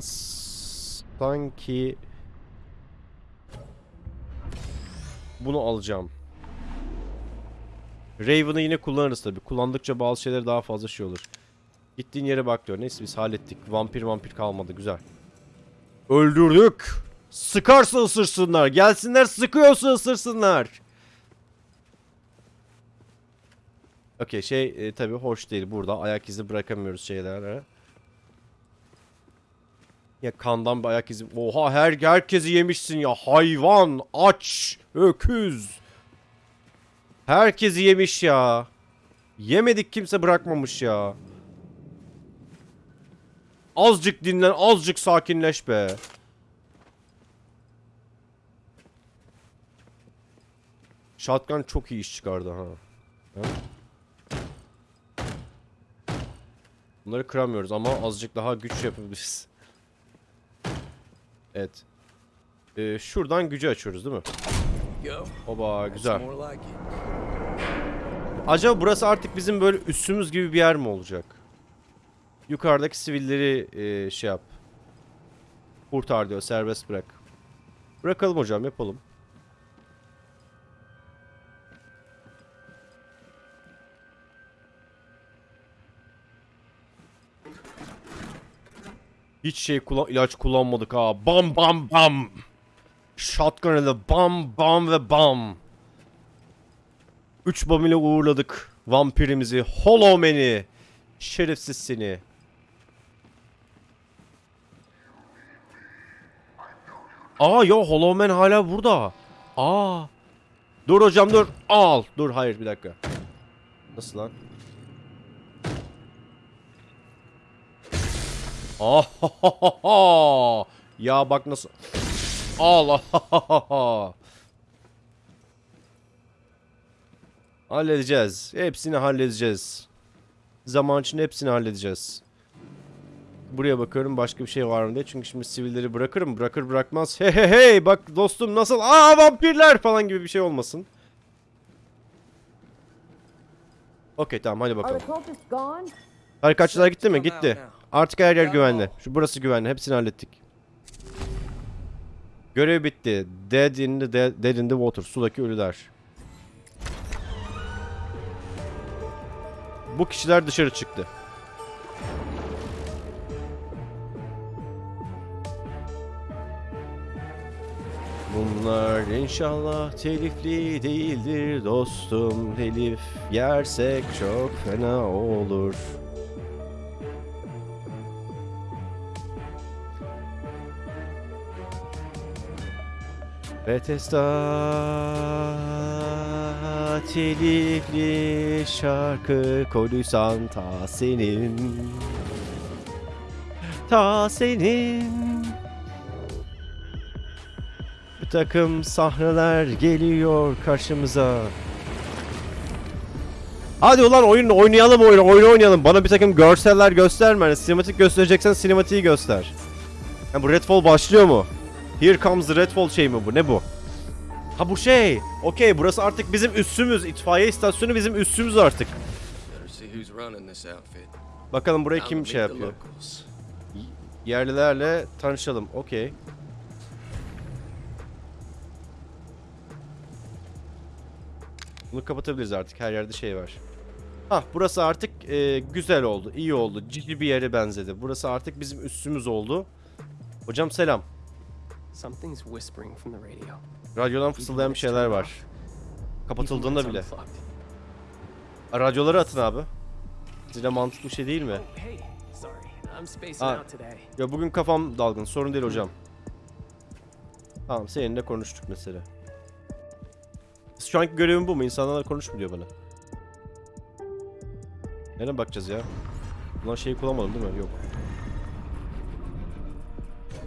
sanki bunu alacağım. Raven'ı yine kullanırız tabi. Kullandıkça bazı şeyler daha fazla şey olur. Gittiğin yere bak diyor. Neyse biz hallettik. Vampir vampir kalmadı. Güzel. Öldürdük. Sıkarsa ısırsınlar. Gelsinler sıkıyorsa ısırsınlar. Okey şey e, tabi hoş değil burada. Ayak izi bırakamıyoruz şeylere. Ya kandan bir ayak izi. Oha her herkesi yemişsin ya. Hayvan, aç, öküz. Herkesi yemiş ya. Yemedik kimse bırakmamış ya. Azıcık dinlen, azıcık sakinleş be. Shotgun çok iyi iş çıkardı ha. Bunları kıramıyoruz ama azıcık daha güç yapabiliriz. Evet. Ee, şuradan gücü açıyoruz değil mi? Oba güzel. Acaba burası artık bizim böyle üssümüz gibi bir yer mi olacak? Yukarıdaki sivilleri e, şey yap. Kurtar diyor serbest bırak. Bırakalım hocam yapalım. Hiç şey kullan ilaç kullanmadık ha. Bam bam bam. Shotgun ile bam bam ve bam. 3 bam ile uğurladık vampirimizi. Hollow Man'i. Şerefsiz seni. Aa yo Hollow Man hala burada. Aa. Dur hocam dur. Al. Dur hayır bir dakika. Nasıl lan? Ah Ya bak nasıl. Allah. halledeceğiz. Hepsini halledeceğiz. Zaman içinde hepsini halledeceğiz. Buraya bakıyorum başka bir şey var mı diye. Çünkü şimdi sivilleri bırakırım. Bırakır bırakmaz. Hey hey hey bak dostum nasıl? Aa vampirler falan gibi bir şey olmasın. Okey tamam hadi bakalım. Harikatçılar gitti mi? Gitti. Artık her yer güvenli. Şu burası güvenli. Hepsini hallettik. Görev bitti. Dead in the, dead, dead in the water. Sudaki ölüler. Bu kişiler dışarı çıktı. Bunlar inşallah telifli değildir dostum. Telif yersek çok fena olur. Bethesda telifli şarkı koyduysan ta senin. Ta senin. Bir takım sahneler geliyor karşımıza. Hadi ulan oyun oynayalım oyunu oyun oynayalım. Bana bir takım görseller gösterme. Hani sinematik göstereceksen sinematiği göster. Ha bu Redfall başlıyor mu? Here comes the Redfall şey mi bu? Ne bu? Ha bu şey. Okey burası artık bizim üssümüz. İtfaiye istasyonu bizim üssümüz artık. Bakalım burayı Time kim şey yapıyor. Yerlilerle tanışalım. Okey. Bunu kapatabiliriz artık. Her yerde şey var. Hah burası artık e, güzel oldu. iyi oldu. Ciddi bir yere benzedi. Burası artık bizim üssümüz oldu. Hocam selam. Something's whispering from the radio. Radyodan fısıldayan bir şeyler var. Kapatıldığında bile. Radyoları atın abi. Size mantıklı bir şey değil mi? Oh, today. Ya bugün kafam dalgın. Sorun değil hocam. Tamam seninle konuştuk mesela. Şu anki görevim bu mu? İnsanlarla konuş mu diyor bana. Nereye bakacağız ya? Ulan şeyi kullanmadım değil mi? Yok.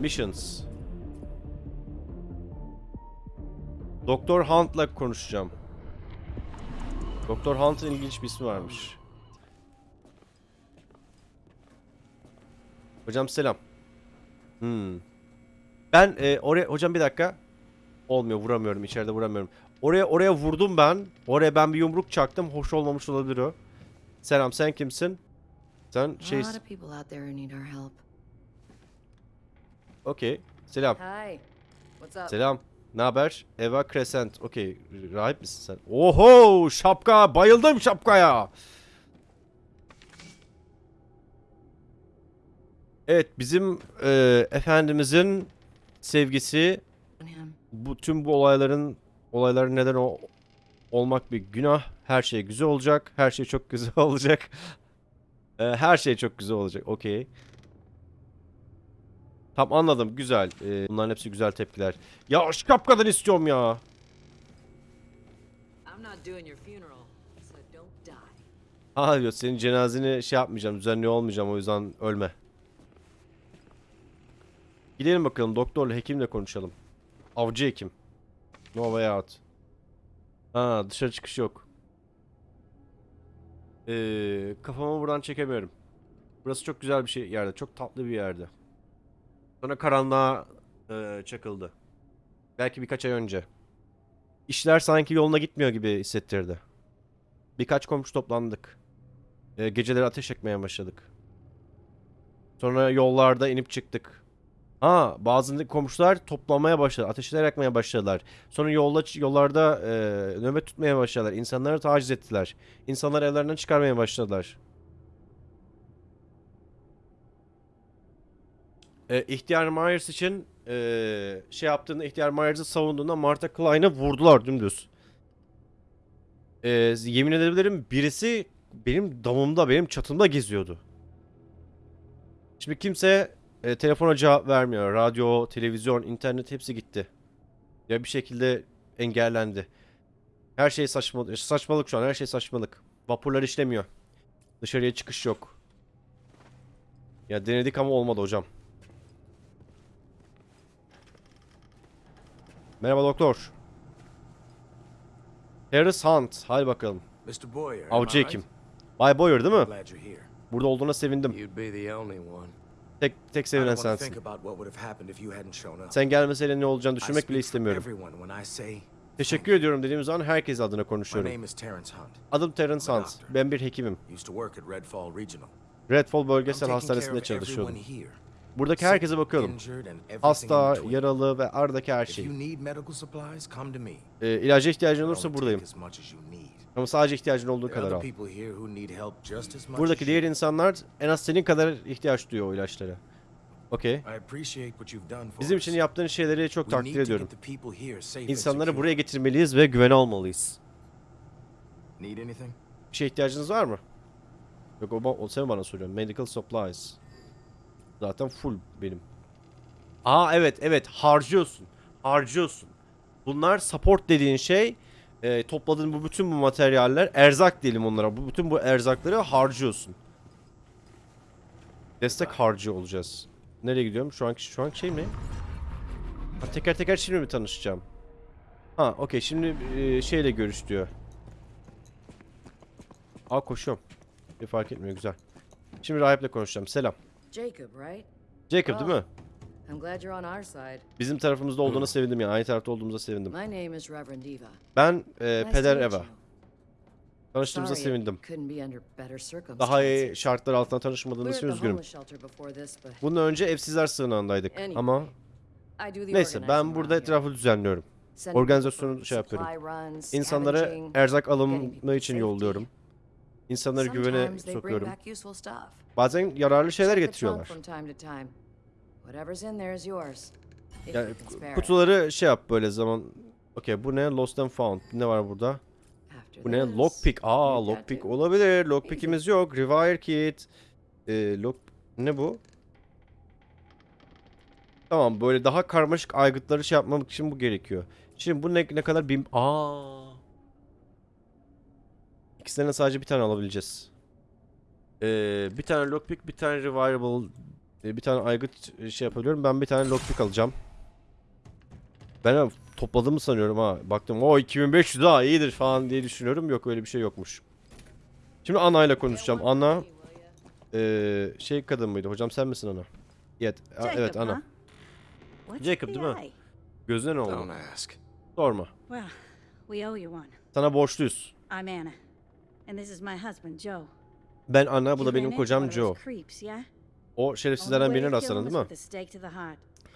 Missions. Doktor Hunt'la konuşacağım. Doktor Hunt'ın ilginç bir ismi varmış. Hocam selam. Hmm. Ben e, oraya hocam bir dakika. Olmuyor vuramıyorum içeride vuramıyorum. Oraya oraya vurdum ben. Oraya ben bir yumruk çaktım. Hoş olmamış olabilir o. Selam sen kimsin? Sen şey... Okey. Selam. Hi. What's up? Selam. Ne haber? Eva Crescent. Okey. Rahip misin sen? Oho! Şapka! Bayıldım şapkaya! Evet bizim e, Efendimizin sevgisi bu tüm bu olayların olayların neden o olmak bir günah. Her şey güzel olacak. Her şey çok güzel olacak. E, her şey çok güzel olacak. Okey. Tam anladım. Güzel. E, bunların hepsi güzel tepkiler. Ya şapkadan istiyorum ya. Ha diyor senin cenazeni şey yapmayacağım. Düzenli olmayacağım o yüzden ölme. Gidelim bakalım doktorla hekimle konuşalım. Avcı hekim. No way out. Ha dışarı çıkış yok. Ee, kafamı buradan çekemiyorum. Burası çok güzel bir şey yerde. Çok tatlı bir yerde. Sonra karanlığa e, çakıldı. Belki birkaç ay önce. İşler sanki yoluna gitmiyor gibi hissettirdi. Birkaç komşu toplandık. E, geceleri ateş yakmaya başladık. Sonra yollarda inip çıktık. Ha, bazı komşular toplamaya başladı. Ateşler yakmaya başladılar. Sonra yolda yollarda e, nöbet tutmaya başladılar. İnsanları taciz ettiler. İnsanları evlerinden çıkarmaya başladılar. E, İhtiyar Myers için e, şey yaptığında İhtiyar Myers'ı savunduğunda Martha Klein'ı vurdular dümdüz. E, yemin edebilirim birisi benim damımda, benim çatımda geziyordu. Şimdi kimse e, telefona cevap vermiyor. Radyo, televizyon, internet hepsi gitti. Ya bir şekilde engellendi. Her şey saçmalık. Saçmalık şu an. Her şey saçmalık. Vapurlar işlemiyor. Dışarıya çıkış yok. Ya denedik ama olmadı hocam. Merhaba doktor. Harris Hunt. Hadi bakalım. Avcı hekim. Bay Boyer değil mi? Burada olduğuna sevindim. Tek tek sevilen sensin. Sen gelmeseydin ne olacağını düşünmek bile istemiyorum. Teşekkür ediyorum dediğim zaman herkes adına konuşuyorum. Adım Terence Hunt. Ben bir hekimim. Redfall Bölgesel Hastanesi'nde çalışıyordum. Buradaki herkese everything Hasta, yaralı ve aradaki her şey. Ee, ilaca ihtiyacın olursa buradayım. Ama sadece ihtiyacın olduğu kadar al. Buradaki diğer insanlar en az senin kadar ihtiyaç duyuyor o ilaçlara. Okey. Bizim için yaptığın şeyleri çok takdir ediyorum. İnsanları buraya getirmeliyiz ve güvene almalıyız. Bir şeye ihtiyacınız var mı? Yok o, o sen bana soruyorsun. Medical supplies. Zaten full benim. Aa evet evet harcıyorsun. Harcıyorsun. Bunlar support dediğin şey e, topladığın bu bütün bu materyaller erzak diyelim onlara. Bu bütün bu erzakları harcıyorsun. Destek harcı olacağız. Nereye gidiyorum? Şu anki şu anki şey mi? Ha, teker teker şimdi mi tanışacağım? Ha okey şimdi e, şeyle görüş diyor. Aa koşuyorum. Bir fark etmiyor güzel. Şimdi rahiple konuşacağım. Selam. Jacob, right? Jacob değil mi? I'm glad you're on our side. Bizim tarafımızda olduğuna sevindim yani. Aynı tarafta olduğumuza sevindim. My name is Reverend Eva. Ben e, Peder Eva. Tanıştığımıza sevindim. Daha iyi şartlar altında tanışmadığınız için üzgünüm. Bundan önce evsizler sığınağındaydık ama neyse ben burada etrafı düzenliyorum. Organizasyonu şey yapıyorum. scavenging. erzak alımı için yolluyorum. İnsanları güvene sokuyorum. Bazen yararlı şeyler getiriyorlar. Yani kutuları şey yap böyle zaman. Okey bu ne? Lost and Found. Ne var burada? Bu ne? Lockpick. Aa lockpick olabilir. Lockpick'imiz yok. Rewire kit. Ee, lock... Ne bu? Tamam böyle daha karmaşık aygıtları şey yapmamak için bu gerekiyor. Şimdi bu ne, ne kadar bin... Aa. İkisinden sadece bir tane alabileceğiz. Ee, bir tane lockpick, bir tane revireable, e, bir tane aygıt e, şey yapabiliyorum. Ben bir tane lockpick alacağım. Ben topladığımı sanıyorum ha. Baktım o 2500 daha iyidir falan diye düşünüyorum. Yok öyle bir şey yokmuş. Şimdi Anna ile konuşacağım. Anna eee, şey kadın mıydı? Hocam sen misin Ana? Evet, evet Ana. Jacob değil mi? Gözüne ne oldu? Sorma. Sana borçluyuz. I'm Anna. And this is my husband, Joe. Ben Anna, bu da benim kocam Joe. O şerefsizlerden birine rastladın değil mi?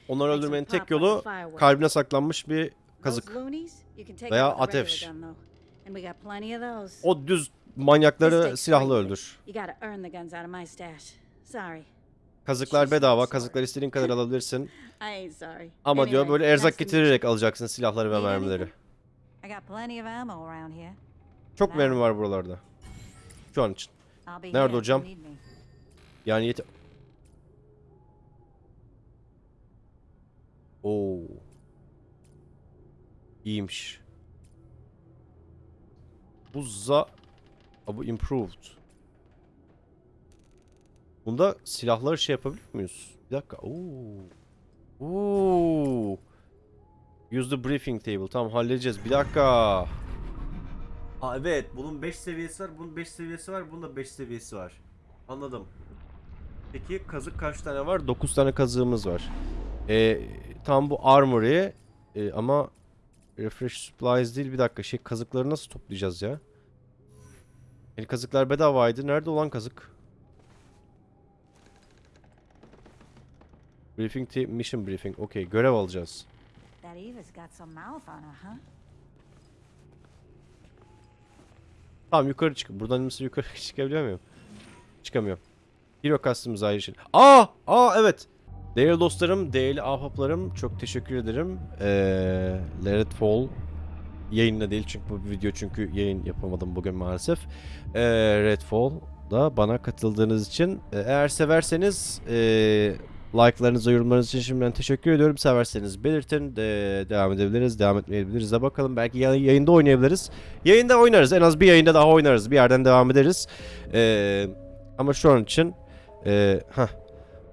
Onları öldürmenin tek yolu kalbine saklanmış bir kazık. Veya ateş. O düz manyakları silahla öldür. Kazıklar bedava. Kazıklar istediğin kadar alabilirsin. Ama diyor böyle erzak getirerek alacaksın silahları ve mermileri. Çok mermi var buralarda. Şu an için. Nerede hocam? Yani yet... Oo. İyiymiş. Bu za... Aa, bu improved. Bunda silahları şey yapabilir miyiz? Bir dakika. Oo. Oo. Use the briefing table. Tamam halledeceğiz. Bir dakika. Aa evet. Bunun 5 seviyesi var. Bunun 5 seviyesi var. Bunun da 5 seviyesi var. Anladım. Peki kazık kaç tane var? 9 tane kazığımız var. Ee, tam bu armory ee, ama refresh supplies değil bir dakika şey kazıkları nasıl toplayacağız ya? Yani kazıklar bedavaydı. Nerede olan kazık? Briefing te- mission briefing. Okey görev alacağız. That Eva's got some mouth on her, huh? Tamam yukarı çık. Buradan mesela yukarı çıkabiliyor muyum? Çıkamıyorum. Hero Customs ayrı şey. Aa! Aa evet. Değerli dostlarım, değerli ahbaplarım çok teşekkür ederim. Ee, Let It Fall yayında değil çünkü bu video çünkü yayın yapamadım bugün maalesef. Ee, Redfall'da bana katıldığınız için Ee, eğer severseniz ee, Like'larınıza, yorumlarınız için şimdiden teşekkür ediyorum. Severseniz belirtin. De, devam edebiliriz, devam etmeyebiliriz de bakalım. Belki yay- yayında oynayabiliriz. Yayında oynarız. En az bir yayında daha oynarız. Bir yerden devam ederiz. Ee, ama şu an için e, heh,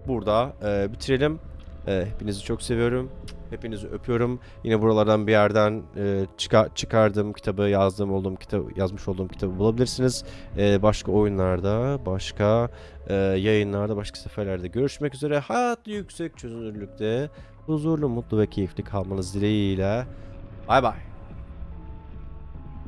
burada e, bitirelim. E, hepinizi çok seviyorum. Hepinizi öpüyorum. Yine buralardan bir yerden e, çıka- çıkardığım kitabı, yazdığım olduğum kitabı, yazmış olduğum kitabı bulabilirsiniz. E, başka oyunlarda, başka e, yayınlarda, başka seferlerde görüşmek üzere. Hayat yüksek çözünürlükte huzurlu, mutlu ve keyifli kalmanız dileğiyle. Bay bay.